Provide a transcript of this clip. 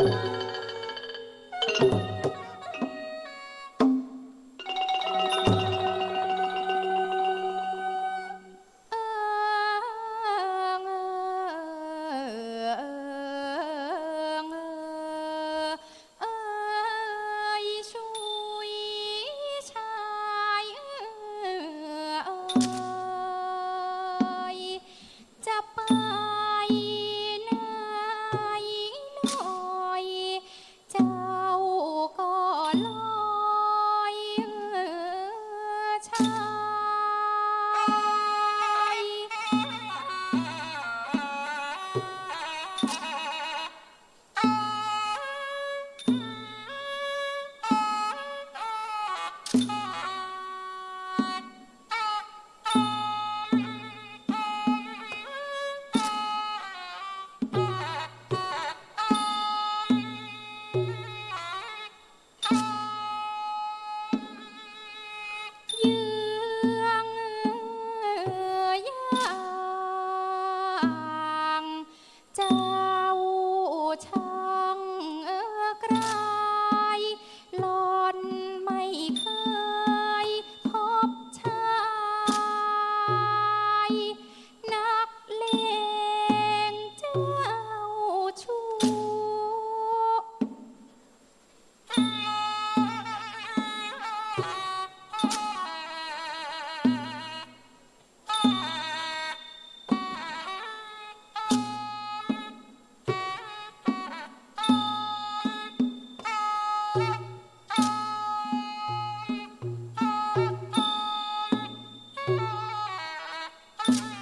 you Bye.